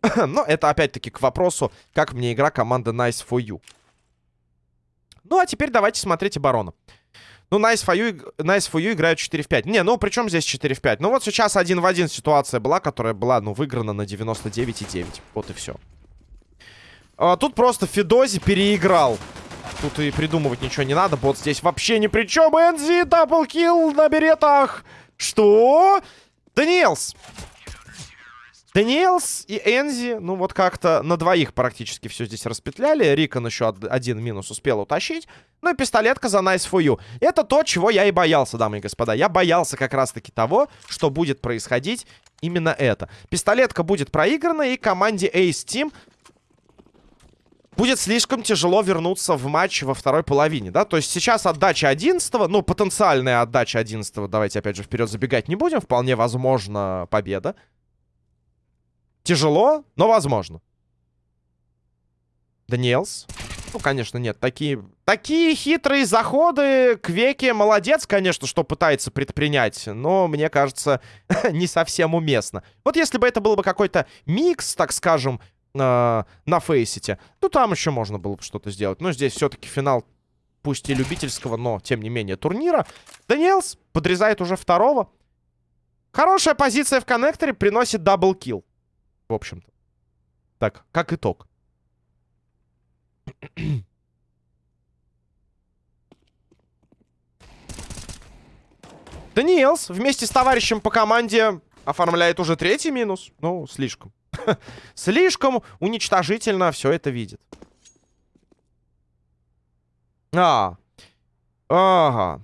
[LAUGHS] Но это опять-таки к вопросу, как мне игра команды Nice for You. Ну, а теперь давайте смотреть оборону. Ну, Nice for You, nice for you играют 4 в 5. Не, ну, причем здесь 4 в 5? Ну, вот сейчас один в один ситуация была, которая была, ну, выиграна на 99,9. Вот и все. А, тут просто Федози переиграл. Тут и придумывать ничего не надо. Бот здесь вообще ни при чем. Энзи, double kill на беретах. Что? Даниэлс! Даниэлс и Энзи, ну вот как-то на двоих практически все здесь распетляли. Рикон еще один минус успел утащить. Ну и пистолетка за Nice for you. Это то, чего я и боялся, дамы и господа. Я боялся как раз-таки того, что будет происходить именно это. Пистолетка будет проиграна, и команде Ace Team будет слишком тяжело вернуться в матч во второй половине, да? То есть сейчас отдача 11 ну, потенциальная отдача 11 давайте опять же вперед забегать не будем, вполне возможно победа. Тяжело, но возможно. Даниэлс. Ну, конечно, нет. Такие, такие хитрые заходы. Квеки молодец, конечно, что пытается предпринять. Но, мне кажется, [LAUGHS] не совсем уместно. Вот если бы это был бы какой-то микс, так скажем, на фейсите. Ну, там еще можно было бы что-то сделать. Но здесь все-таки финал, пусть и любительского, но, тем не менее, турнира. Даниэлс подрезает уже второго. Хорошая позиция в коннекторе приносит double kill. В общем-то. Так, как итог. Даниэлс вместе с товарищем по команде оформляет уже третий минус. Ну, слишком. [LAUGHS] Слишком уничтожительно все это видит. А. Ага.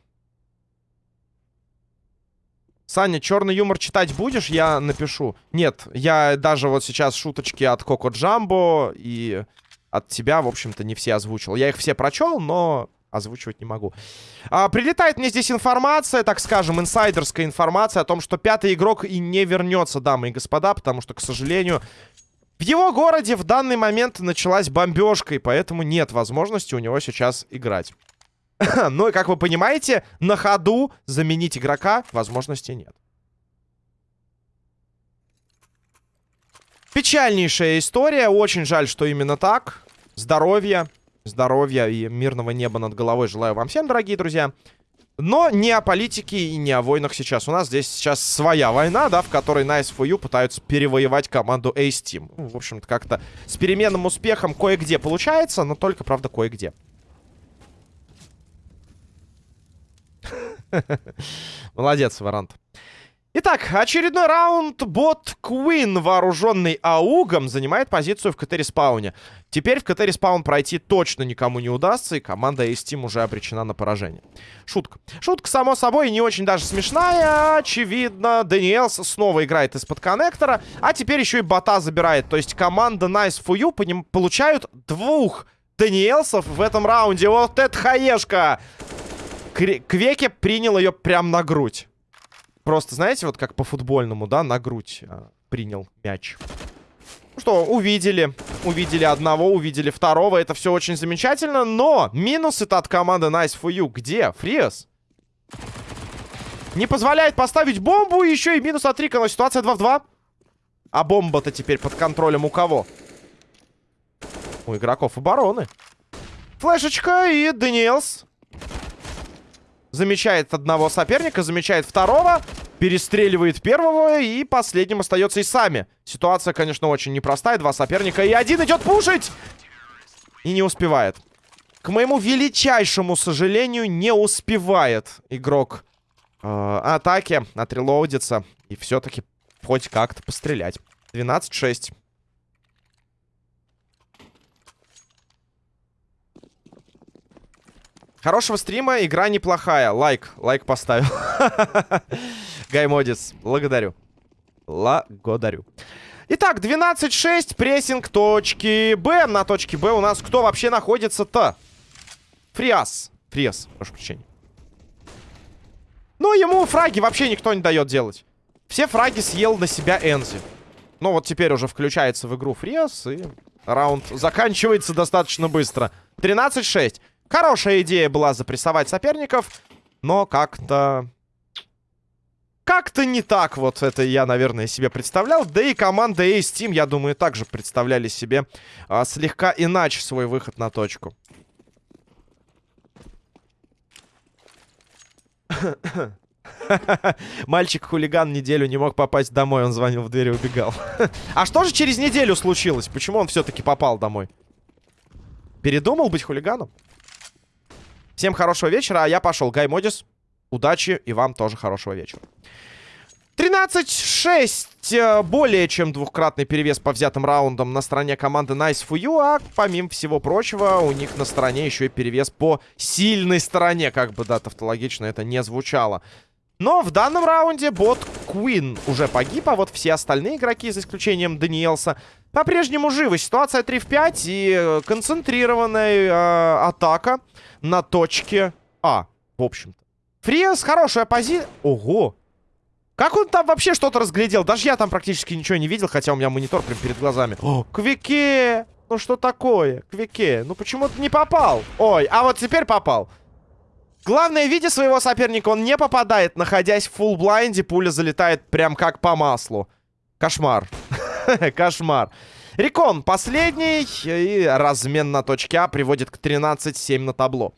Саня, черный юмор читать будешь? Я напишу. Нет, я даже вот сейчас шуточки от Коко Джамбо и от тебя, в общем-то, не все озвучил. Я их все прочел, но озвучивать не могу. А, прилетает мне здесь информация, так скажем, инсайдерская информация о том, что пятый игрок и не вернется, дамы и господа, потому что, к сожалению, в его городе в данный момент началась бомбежка, и поэтому нет возможности у него сейчас играть. Но, [LAUGHS] ну как вы понимаете, на ходу заменить игрока возможности нет. Печальнейшая история. Очень жаль, что именно так. Здоровья, здоровья и мирного неба над головой желаю вам всем, дорогие друзья. Но не о политике и не о войнах сейчас. У нас здесь сейчас своя война, да, в которой Nice for You пытаются перевоевать команду Ace Team. Ну, в общем-то, как-то с переменным успехом кое-где получается, но только, правда, кое-где. [LAUGHS] Молодец, Варант. Итак, очередной раунд. Бот Куин, вооруженный аугом, занимает позицию в КТ-респауне. Теперь в КТ-респаун пройти точно никому не удастся, и команда Ace Team уже обречена на поражение. Шутка. Шутка, само собой, не очень даже смешная. Очевидно, Даниэлс снова играет из-под коннектора, а теперь еще и бота забирает. То есть команда Nice for You получают двух Даниэлсов в этом раунде. Вот это хаешка! Квеке принял ее прям на грудь. Просто, знаете, вот как по-футбольному, да, на грудь а, принял мяч. Ну что, увидели. Увидели одного, увидели второго. Это все очень замечательно. Но минус это от команды Nice for You. Где? Фриас? Не позволяет поставить бомбу. Еще и минус от Рика. Но ситуация 2 в 2. А бомба-то теперь под контролем у кого? У игроков обороны. Флешечка и Даниэлс Замечает одного соперника, замечает второго. Перестреливает первого. И последним остается и сами. Ситуация, конечно, очень непростая. Два соперника. И один идет пушить. И не успевает. К моему величайшему сожалению, не успевает игрок э, атаки отрелоудиться. И все-таки хоть как-то пострелять. 12-6. Хорошего стрима, игра неплохая. Лайк, лайк поставил. [LAUGHS] Гаймодис, благодарю. Благодарю. Итак, 12-6, прессинг точки Б. На точке Б у нас кто вообще находится-то? Фриас. Фриас, прошу прощения. Ну, ему фраги вообще никто не дает делать. Все фраги съел на себя Энзи. Ну, вот теперь уже включается в игру Фриас, и раунд заканчивается достаточно быстро. 13-6. Хорошая идея была запрессовать соперников, но как-то... Как-то не так вот это я, наверное, себе представлял. Да и команда Ace Team, я думаю, также представляли себе а, слегка иначе свой выход на точку. [LAUGHS] Мальчик-хулиган неделю не мог попасть домой, он звонил в дверь и убегал. [LAUGHS] а что же через неделю случилось? Почему он все-таки попал домой? Передумал быть хулиганом? Всем хорошего вечера, а я пошел. Гай Модис, удачи и вам тоже хорошего вечера. 13-6. Э, более чем двухкратный перевес по взятым раундам на стороне команды Nice for You. А помимо всего прочего, у них на стороне еще и перевес по сильной стороне. Как бы, да, тавтологично это не звучало. Но в данном раунде бот Queen уже погиб, а вот все остальные игроки, за исключением Даниэлса, по-прежнему живы. Ситуация 3 в 5 и э, концентрированная э, атака на точке А, в общем-то. Фриас хорошая позиция. Ого! Как он там вообще что-то разглядел? Даже я там практически ничего не видел, хотя у меня монитор прям перед глазами. О, Квике! Ну что такое? Квике, ну почему ты не попал? Ой, а вот теперь попал. Главное, видя своего соперника, он не попадает. Находясь в full blind е, пуля залетает прям как по маслу. Кошмар. [LAUGHS] Кошмар. Рекон последний. И размен на точке А приводит к 13-7 на табло.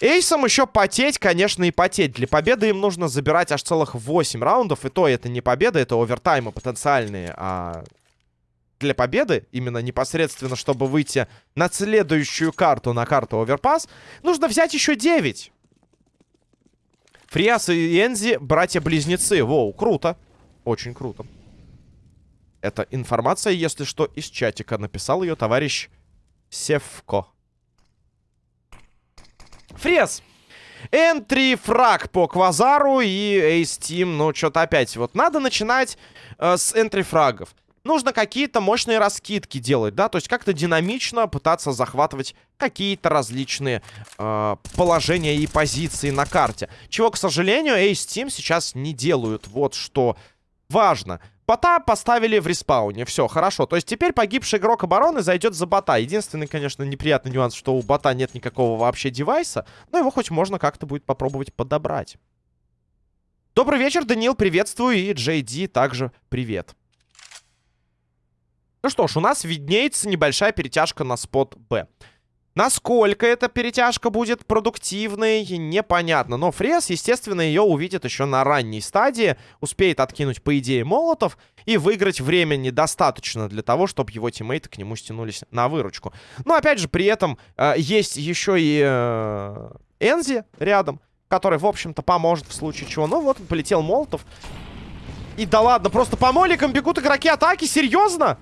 Ace ом еще потеть, конечно, и потеть. Для победы им нужно забирать аж целых 8 раундов. И то это не победа, это овертаймы потенциальные. А для победы, именно непосредственно, чтобы выйти на следующую карту, на карту оверпас, нужно взять еще 9. Фриас и Энзи братья-близнецы. Воу, круто. Очень круто. Это информация, если что, из чатика. Написал ее товарищ Севко. Фрес. Энтри фраг по Квазару и Эйс Тим. Ну, что-то опять. Вот надо начинать э, с энтри фрагов. Нужно какие-то мощные раскидки делать, да? То есть как-то динамично пытаться захватывать какие-то различные э, положения и позиции на карте. Чего, к сожалению, Эйс Тим сейчас не делают. Вот что важно. Бота поставили в респауне. Все, хорошо. То есть теперь погибший игрок обороны зайдет за бота. Единственный, конечно, неприятный нюанс, что у бота нет никакого вообще девайса. Но его хоть можно как-то будет попробовать подобрать. Добрый вечер, Даниил, приветствую. И Джей Ди также привет. Ну что ж, у нас виднеется небольшая перетяжка на спот Б. Насколько эта перетяжка будет продуктивной, непонятно. Но Фрес, естественно, ее увидит еще на ранней стадии. Успеет откинуть, по идее, молотов. И выиграть времени достаточно для того, чтобы его тиммейты к нему стянулись на выручку. Но, опять же, при этом э, есть еще и э, Энзи рядом. Который, в общем-то, поможет в случае чего. Ну вот, полетел молотов. И да ладно, просто по моликам бегут игроки атаки. Серьезно?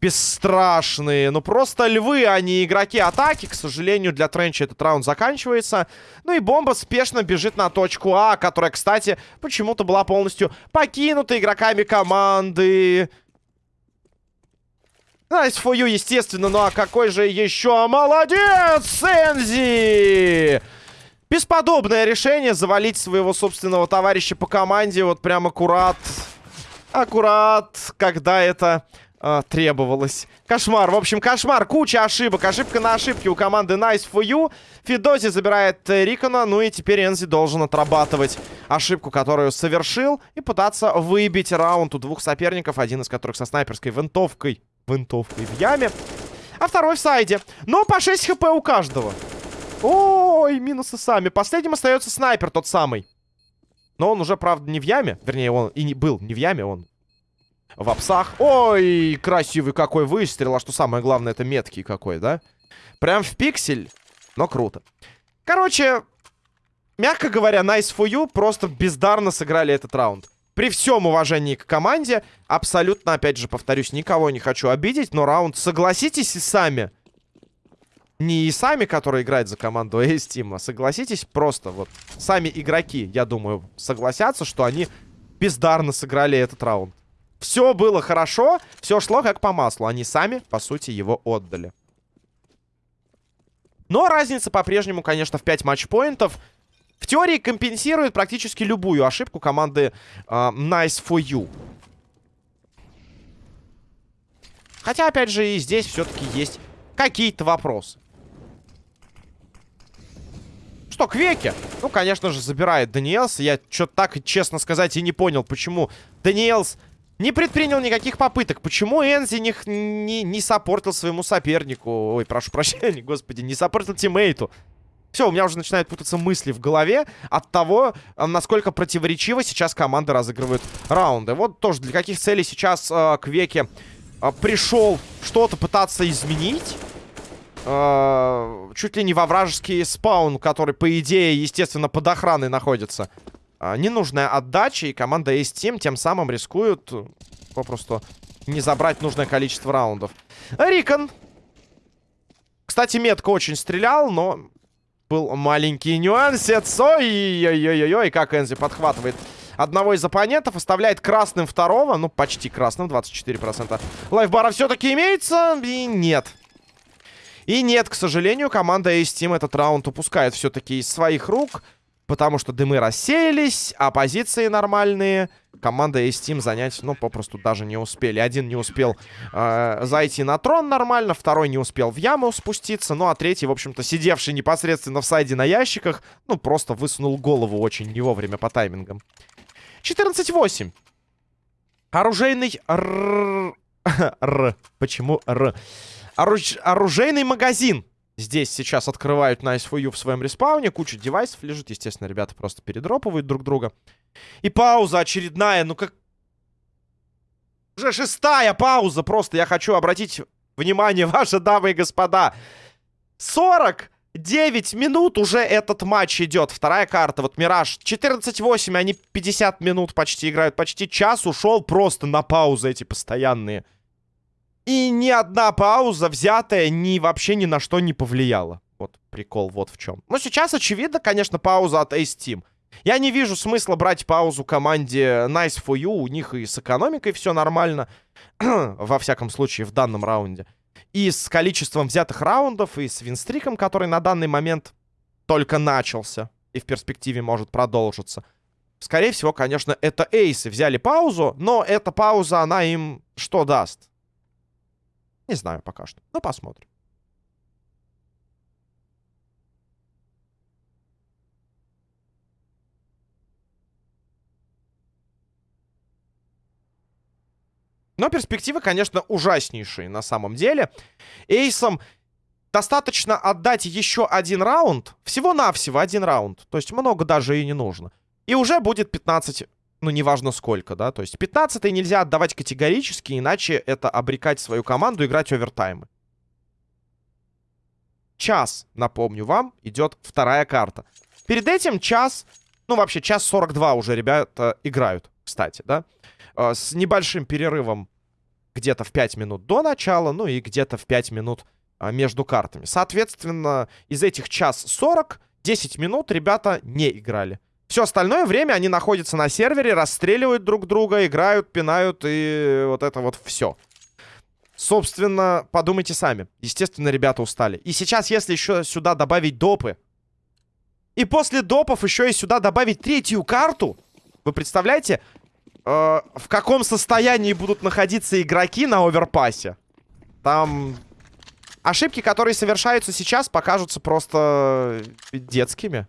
Бесстрашные. Ну, просто львы, а не игроки атаки. К сожалению, для Тренча этот раунд заканчивается. Ну и бомба спешно бежит на точку А, которая, кстати, почему-то была полностью покинута игроками команды. For you, естественно. Ну а какой же еще молодец, Сензи! Бесподобное решение завалить своего собственного товарища по команде. Вот прям аккурат. Аккурат, когда это а, требовалось. Кошмар. В общем, кошмар. Куча ошибок. Ошибка на ошибке у команды Nice for You. Фидози забирает э, Рикона. Ну и теперь Энзи должен отрабатывать ошибку, которую совершил. И пытаться выбить раунд у двух соперников. Один из которых со снайперской винтовкой. Винтовкой в яме. А второй в сайде. Но по 6 хп у каждого. Ой, минусы сами. Последним остается снайпер тот самый. Но он уже, правда, не в яме. Вернее, он и не был не в яме, он в апсах. Ой, красивый какой выстрел. А что самое главное, это меткий какой, да? Прям в пиксель, но круто. Короче, мягко говоря, nice for you. Просто бездарно сыграли этот раунд. При всем уважении к команде, абсолютно, опять же, повторюсь, никого не хочу обидеть, но раунд, согласитесь и сами. Не и сами, которые играют за команду [LAUGHS] A-Steam, а согласитесь просто, вот, сами игроки, я думаю, согласятся, что они бездарно сыграли этот раунд. Все было хорошо, все шло как по маслу. Они сами, по сути, его отдали. Но разница по-прежнему, конечно, в 5 матчпоинтов. В теории компенсирует практически любую ошибку команды э, Nice for You. Хотя, опять же, и здесь все-таки есть какие-то вопросы. Что, Квеки? Ну, конечно же, забирает Даниэлс. Я что-то так, честно сказать, и не понял, почему Даниэлс не предпринял никаких попыток. Почему Энзи не, не, не сопортил своему сопернику? Ой, прошу прощения, [LAUGHS] господи, не сопортил тиммейту. Все, у меня уже начинают путаться мысли в голове от того, э, насколько противоречиво сейчас команды разыгрывают раунды. Вот тоже для каких целей сейчас э, Квеки э, пришел что-то пытаться изменить. Э, чуть ли не во вражеский спаун, который, по идее, естественно, под охраной находится ненужная отдача, и команда Ace Team тем самым рискуют э, попросту не забрать нужное количество раундов. Рикон. Кстати, метко очень стрелял, но был маленький нюансец. Ой-ой-ой-ой, как Энзи подхватывает одного из оппонентов, оставляет красным второго, ну, почти красным, 24%. Лайфбара все-таки имеется, и нет. И нет, к сожалению, команда Ace Team этот раунд упускает все-таки из своих рук. Потому что дымы рассеялись, а позиции нормальные команда из Steam занять, ну, попросту даже не успели. Один не успел э, зайти на трон нормально, второй не успел в яму спуститься, ну, а третий, в общем-то, сидевший непосредственно в сайде на ящиках, ну, просто высунул голову очень не вовремя по таймингам. 14-8. Оружейный... Р... [LAUGHS] Р. Почему Р? Оруж... Оружейный магазин Здесь сейчас открывают Nice for You в своем респауне. Куча девайсов лежит. Естественно, ребята просто передроповывают друг друга. И пауза очередная. Ну как... Уже шестая пауза просто. Я хочу обратить внимание, [LAUGHS] ваши дамы и господа. 49 минут уже этот матч идет. Вторая карта. Вот Мираж. 14-8. Они 50 минут почти играют. Почти час ушел просто на паузы эти постоянные. И ни одна пауза, взятая, ни вообще ни на что не повлияла. Вот прикол вот в чем. Ну, сейчас, очевидно, конечно, пауза от Ace Team. Я не вижу смысла брать паузу команде Nice for You. У них и с экономикой все нормально. [CLEARS THROAT] Во всяком случае, в данном раунде. И с количеством взятых раундов, и с винстриком, который на данный момент только начался. И в перспективе может продолжиться. Скорее всего, конечно, это эйсы взяли паузу. Но эта пауза, она им что даст? Не знаю пока что. Но посмотрим. Но перспективы, конечно, ужаснейшие на самом деле. Эйсом достаточно отдать еще один раунд. Всего-навсего один раунд. То есть много даже и не нужно. И уже будет 15 ну, неважно сколько, да, то есть 15 нельзя отдавать категорически, иначе это обрекать свою команду играть овертаймы. Час, напомню вам, идет вторая карта. Перед этим час, ну, вообще час 42 уже ребята играют, кстати, да, э, с небольшим перерывом где-то в 5 минут до начала, ну и где-то в 5 минут а, между картами. Соответственно, из этих час 40, 10 минут ребята не играли. Все остальное время они находятся на сервере, расстреливают друг друга, играют, пинают и вот это вот все. Собственно, подумайте сами. Естественно, ребята устали. И сейчас, если еще сюда добавить допы, и после допов еще и сюда добавить третью карту, вы представляете, э, в каком состоянии будут находиться игроки на оверпассе? Там ошибки, которые совершаются сейчас, покажутся просто детскими.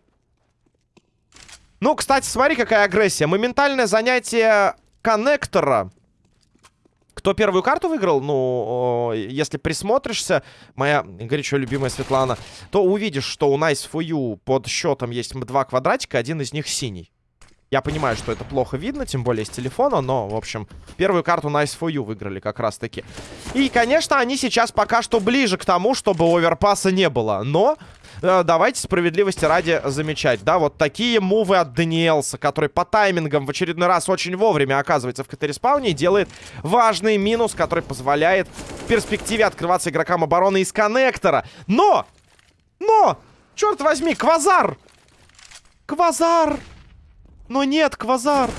Ну, кстати, смотри, какая агрессия. Моментальное занятие коннектора. Кто первую карту выиграл? Ну, если присмотришься, моя горячо любимая Светлана, то увидишь, что у Nice for You под счетом есть два квадратика, один из них синий. Я понимаю, что это плохо видно, тем более с телефона, но, в общем, первую карту Nice for You выиграли как раз-таки. И, конечно, они сейчас пока что ближе к тому, чтобы оверпаса не было, но Э, давайте справедливости ради замечать. Да, вот такие мувы от Даниэлса, который по таймингам в очередной раз очень вовремя оказывается в КТ-респауне и делает важный минус, который позволяет в перспективе открываться игрокам обороны из коннектора. Но! Но! Черт возьми, Квазар! Квазар! Но нет, Квазар!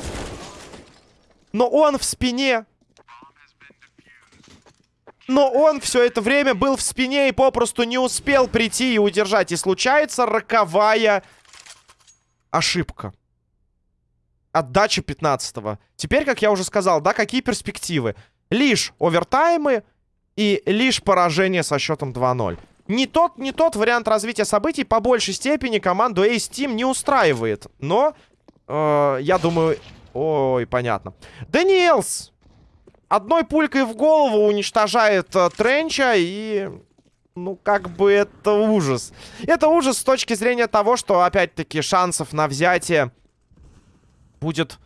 Но он в спине но он все это время был в спине и попросту не успел прийти и удержать. И случается роковая ошибка. Отдача 15-го. Теперь, как я уже сказал, да, какие перспективы? Лишь овертаймы и лишь поражение со счетом 2-0. Не тот, не тот вариант развития событий по большей степени команду Ace Team не устраивает. Но, э, я думаю... Ой, понятно. Даниэлс одной пулькой в голову уничтожает э, Тренча и... Ну, как бы это ужас. Это ужас с точки зрения того, что, опять-таки, шансов на взятие будет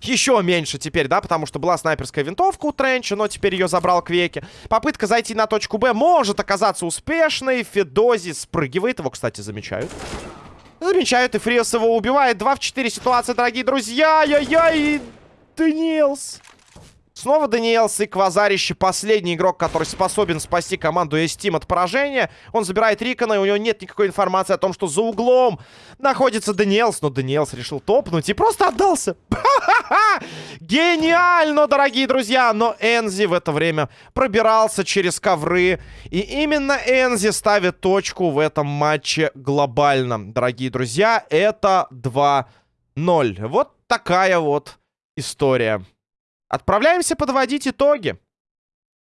еще меньше теперь, да, потому что была снайперская винтовка у Тренча, но теперь ее забрал Квеки. Попытка зайти на точку Б может оказаться успешной. Федози спрыгивает, его, кстати, замечают. Замечают, и Фриос его убивает. 2 в 4 ситуация, дорогие друзья. Яй-яй, Даниэлс. Снова Даниэлс и Квазарище. Последний игрок, который способен спасти команду S-Team от поражения. Он забирает Рикона, и у него нет никакой информации о том, что за углом находится Даниэлс. Но Даниэлс решил топнуть и просто отдался. [LAUGHS] Гениально, дорогие друзья! Но Энзи в это время пробирался через ковры. И именно Энзи ставит точку в этом матче глобально. Дорогие друзья, это 2-0. Вот такая вот история. Отправляемся подводить итоги.